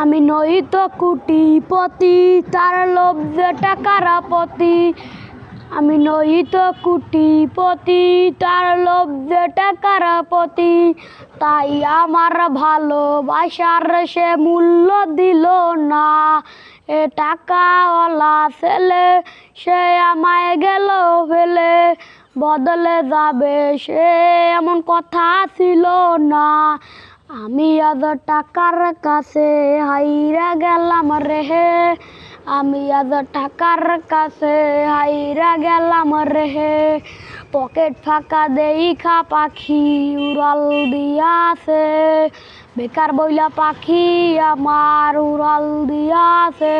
আমি নই তো কুটিপতি, তার যে টাকার পতি আমি নই তো কুটিপতি, তার যে টাকার পতি তাই আমার ভালোবাসার সে মূল্য দিল না। এ টাকাওয়ালা ছেলে, সে আমায় গেল ফেলে। বদলে যাবে সে, এমন কথা ছিল না। আমি আজ টাকার কাছে হাইরা গেলাম রেহে আমি আজ টাকার কাছে হাইরা গেলাম রেহে পকেট ফাঁকা দেইখা পাখি উড়াল দিয়াছে। বেকার বইলা পাখি আমার উড়াল দিয়াছে।